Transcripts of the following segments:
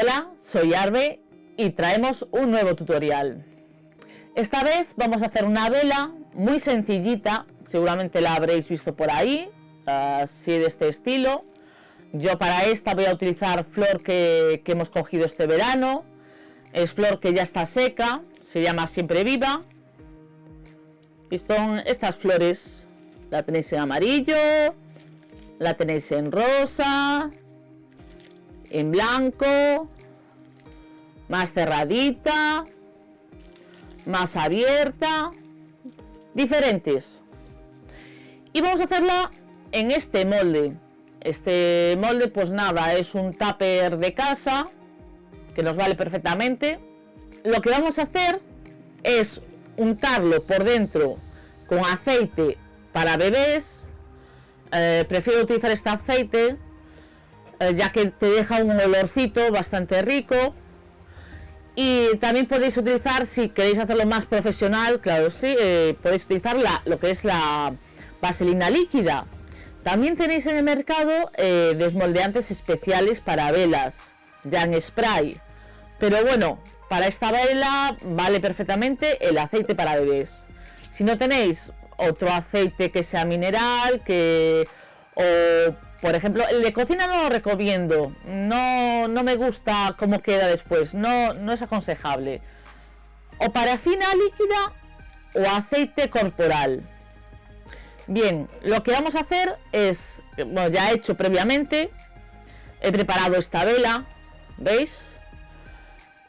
Hola, soy Arbe y traemos un nuevo tutorial. Esta vez vamos a hacer una vela muy sencillita, seguramente la habréis visto por ahí, así de este estilo. Yo para esta voy a utilizar flor que, hemos cogido este verano, es flor que ya está seca, se llama Siempre Viva. Y son estas flores, la tenéis en amarillo, la tenéis en rosa, en blanco, más cerradita, más abierta, diferentes. Y vamos a hacerla en este molde. Este molde, pues nada, es un tupper de casa que nos vale perfectamente. Lo que vamos a hacer es untarlo por dentro con aceite para bebés. Eh, prefiero utilizar este aceite eh, ya que te deja un olorcito bastante rico. Y también podéis utilizar si queréis hacerlo más profesional claro sí eh, podéis utilizar la, lo que es la vaselina líquida. También tenéis en el mercado eh, desmoldeantes especiales para velas ya en spray. Pero bueno para esta vela vale perfectamente el aceite para bebés. Si no tenéis otro aceite que sea mineral que o por ejemplo, el de cocina no lo recomiendo. No, no me gusta cómo queda después. No, no es aconsejable. O parafina líquida o aceite corporal. Bien, lo que vamos a hacer es, bueno, ya he hecho previamente, he preparado esta vela, ¿veis?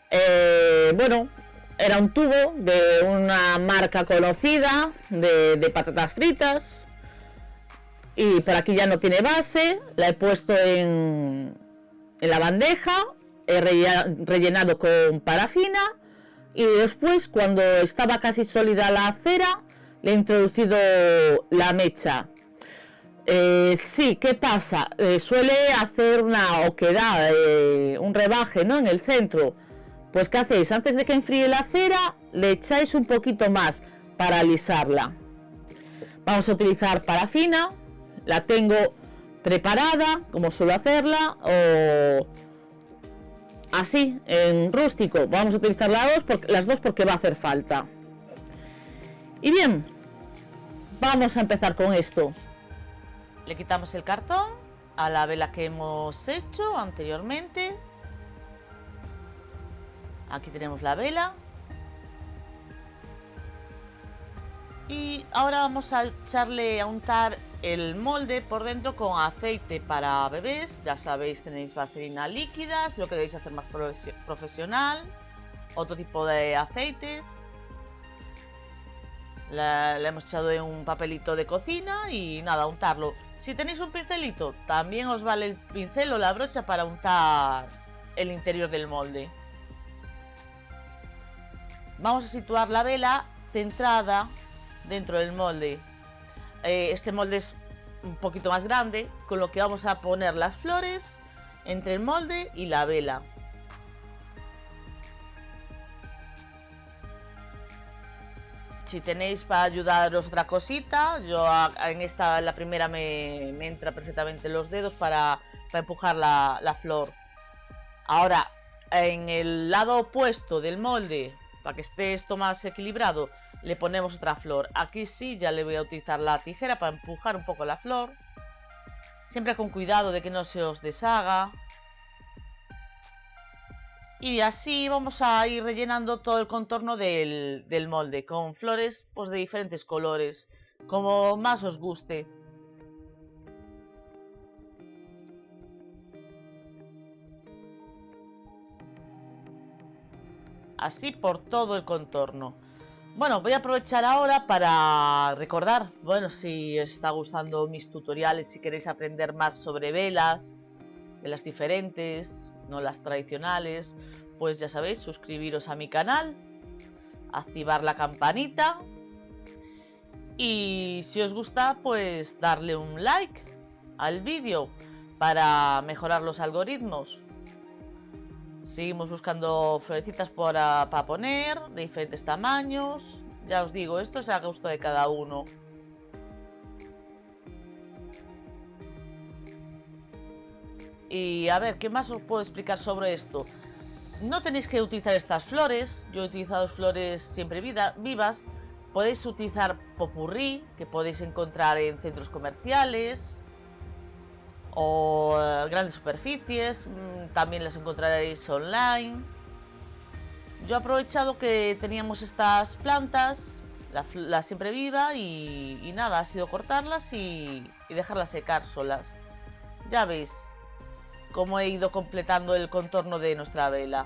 Eh, bueno, era un tubo de una marca conocida de, de patatas fritas y por aquí ya no tiene base, la he puesto en, en la bandeja, he rellenado con parafina y después cuando estaba casi sólida la cera le he introducido la mecha. Eh, sí, ¿qué pasa? Eh, suele hacer una oquedad, eh, un rebaje ¿no? en el centro. Pues ¿qué hacéis? Antes de que enfríe la cera le echáis un poquito más para alisarla. Vamos a utilizar parafina la tengo preparada, como suelo hacerla, o así, en rústico. Vamos a utilizar las dos, porque, las dos porque va a hacer falta. Y bien, vamos a empezar con esto. Le quitamos el cartón a la vela que hemos hecho anteriormente. Aquí tenemos la vela. Y ahora vamos a echarle a untar el molde por dentro con aceite para bebés. Ya sabéis, tenéis vaselina líquida, si lo queréis hacer más profesional. Otro tipo de aceites. Le hemos echado en un papelito de cocina y nada, untarlo. Si tenéis un pincelito, también os vale el pincel o la brocha para untar el interior del molde. Vamos a situar la vela centrada dentro del molde. Eh, este molde es un poquito más grande, con lo que vamos a poner las flores entre el molde y la vela. Si tenéis para ayudaros otra cosita, yo en esta, la primera, me, entra perfectamente los dedos para, empujar la, la flor. Ahora, en el lado opuesto del molde para que esté esto más equilibrado, le ponemos otra flor. Aquí sí, ya le voy a utilizar la tijera para empujar un poco la flor. Siempre con cuidado de que no se os deshaga. Y así vamos a ir rellenando todo el contorno del, molde con flores pues, de diferentes colores, como más os guste. Así por todo el contorno. Bueno, voy a aprovechar ahora para recordar, bueno, si os está gustando mis tutoriales, si queréis aprender más sobre velas, velas diferentes, no las tradicionales, pues ya sabéis, suscribiros a mi canal, activar la campanita y si os gusta, pues darle un like al vídeo para mejorar los algoritmos. Seguimos buscando florecitas para, poner, de diferentes tamaños. Ya os digo, esto es a gusto de cada uno. Y a ver, ¿qué más os puedo explicar sobre esto? No tenéis que utilizar estas flores, yo he utilizado flores siempre vivas. Podéis utilizar popurrí, que podéis encontrar en centros comerciales o grandes superficies, mm, también las encontraréis online. Yo he aprovechado que teníamos estas plantas, la, siempre viva y, nada, ha sido cortarlas y, y dejarlas secar solas. Ya veis, cómo he ido completando el contorno de nuestra vela.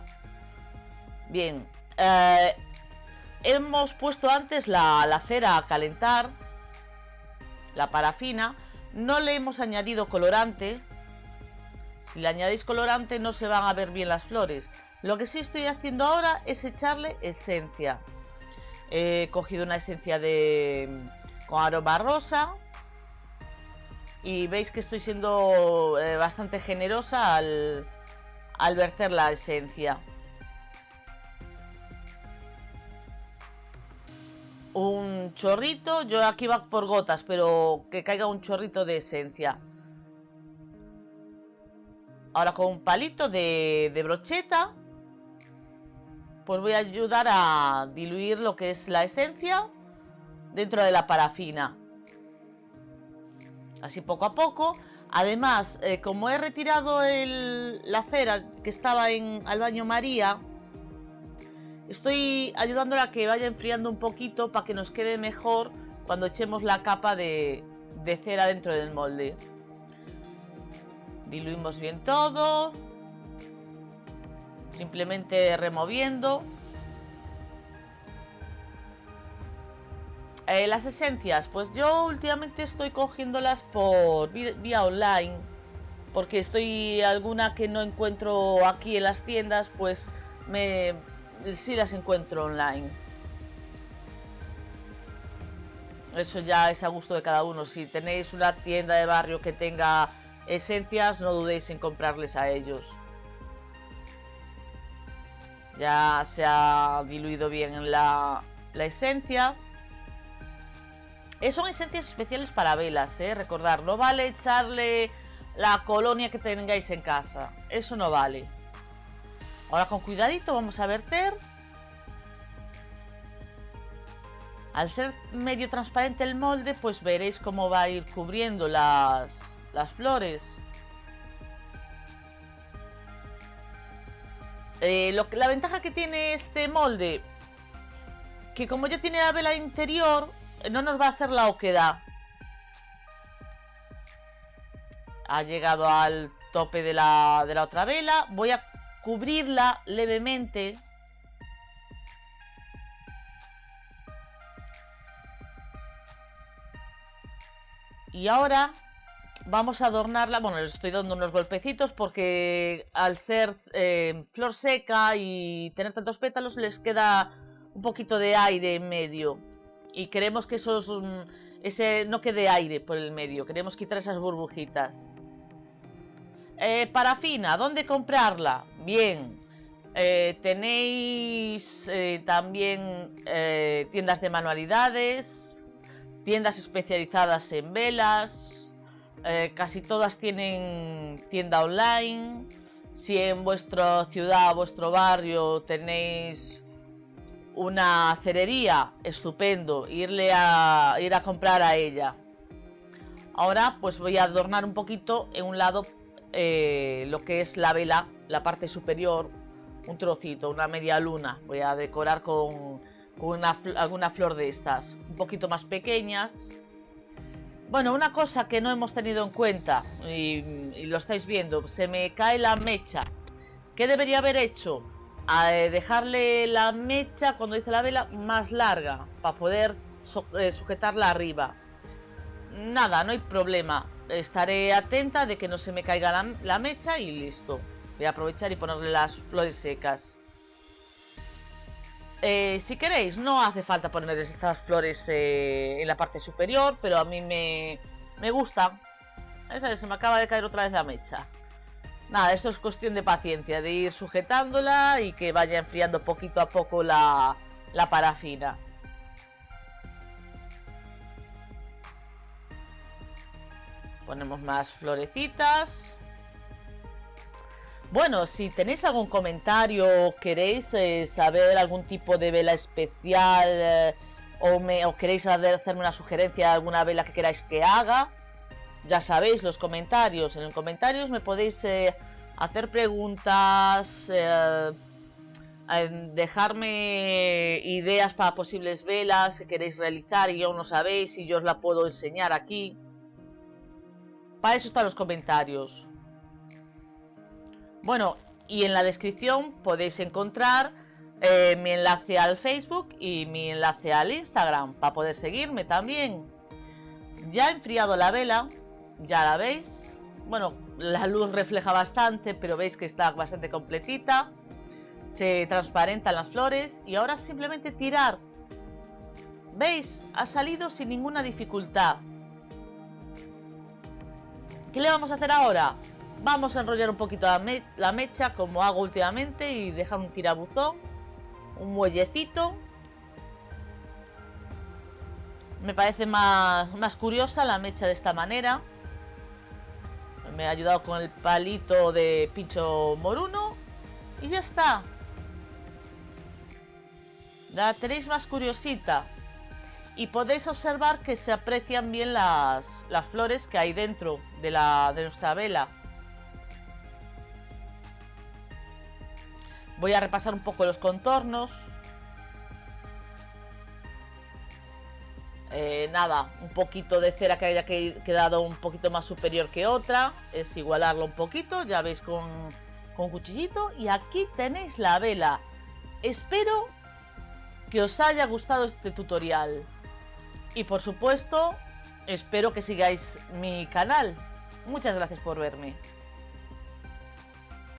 Bien, eh, hemos puesto antes la, la cera a calentar, la parafina, no le hemos añadido colorante, si le añadís colorante no se van a ver bien las flores. Lo que sí estoy haciendo ahora es echarle esencia. He cogido una esencia de con aroma rosa, y veis que estoy siendo eh, bastante generosa al, al verter la esencia. Un chorrito, yo aquí va por gotas, pero que caiga un chorrito de esencia. Ahora con un palito de, brocheta, pues voy a ayudar a diluir lo que es la esencia dentro de la parafina así poco a poco. Además, eh, como he retirado la cera que estaba en al baño María, estoy ayudándola a que vaya enfriando un poquito para que nos quede mejor cuando echemos la capa de, cera dentro del molde. Diluimos bien todo. Simplemente removiendo. Eh, las esencias, pues yo últimamente estoy cogiéndolas por vía online. Porque estoy alguna que no encuentro aquí en las tiendas, pues me sí las encuentro online. Eso ya es a gusto de cada uno. Si tenéis una tienda de barrio que tenga esencias, no dudéis en comprarles a ellos. Ya se ha diluido bien la, la esencia. Eh, son esencias especiales para velas, ¿eh? Recordar, no vale echarle la colonia que tengáis en casa. Eso no vale. Ahora con cuidadito vamos a verter. Al ser medio transparente el molde, pues veréis cómo va a ir cubriendo las, las flores. Eh, lo, la ventaja que tiene este molde, que como ya tiene la vela interior, no nos va a hacer la oquedad. Ha llegado al tope de la, de la otra vela. Voy a cubrirla levemente. Y ahora vamos a adornarla. Bueno, les estoy dando unos golpecitos porque al ser eh, flor seca y tener tantos pétalos les queda un poquito de aire en medio y queremos que esos, ese no quede aire por el medio, queremos quitar esas burbujitas. Eh, parafina, ¿dónde comprarla? Bien, eh, tenéis eh, también tiendas de manualidades, tiendas especializadas en velas, casi todas tienen tienda online. Si en vuestra ciudad, vuestro barrio tenéis una cerería, estupendo, irle a ir a comprar a ella. Ahora pues voy a adornar un poquito en un lado eh, lo que es la vela, la parte superior, un trocito, una media luna. Voy a decorar con, alguna flor de estas, un poquito más pequeñas. Bueno, una cosa que no hemos tenido en cuenta y lo estáis viendo, se me cae la mecha. ¿Qué debería haber hecho? a eh, dejarle la mecha cuando dice la vela más larga para poder eh, sujetarla arriba nada, no hay problema estaré atenta de que no se me caiga la, mecha y listo voy a aprovechar y ponerle las flores secas eh, si queréis, no hace falta poner estas flores en la parte superior, pero a mí me, me gusta. Se me acaba de caer otra vez la mecha. Nada, esto es cuestión de paciencia, de ir sujetándola y que vaya enfriando poquito a poco la, la parafina. Ponemos más florecitas. Bueno, si tenéis algún comentario, queréis eh, saber algún tipo de vela especial eh, o, me, o queréis hacerme una sugerencia de alguna vela que queráis que haga, ya sabéis los comentarios. En los comentarios me podéis eh, hacer preguntas, dejarme ideas para posibles velas que queréis realizar y yo no sabéis y yo os la puedo enseñar aquí. Para eso están los comentarios. Bueno, y en la descripción podéis encontrar eh, mi enlace al Facebook y mi enlace al Instagram para poder seguirme también. Ya he enfriado la vela, ya la veis. Bueno, la luz refleja bastante, pero veis que está bastante completita se transparentan las flores y ahora simplemente tirar. ¿Veis? Ha salido sin ninguna dificultad. ¿Qué le vamos a hacer ahora? Vamos a enrollar un poquito la, mecha como hago últimamente y dejar un tirabuzón, un muellecito. Me parece más, más curiosa la mecha de esta manera. Me ha ayudado con el palito de pincho moruno y ya está. La tenéis más curiosita. Y podéis observar que se aprecian bien las, las flores que hay dentro de, la, de nuestra vela. Voy a repasar un poco los contornos. Eh, nada, un poquito de cera que haya quedado un poquito más superior que otra. Es igualarlo un poquito, ya veis con, con cuchillito. Y aquí tenéis la vela. Espero que os haya gustado este tutorial. Y por supuesto, espero que sigáis mi canal. Muchas gracias por verme.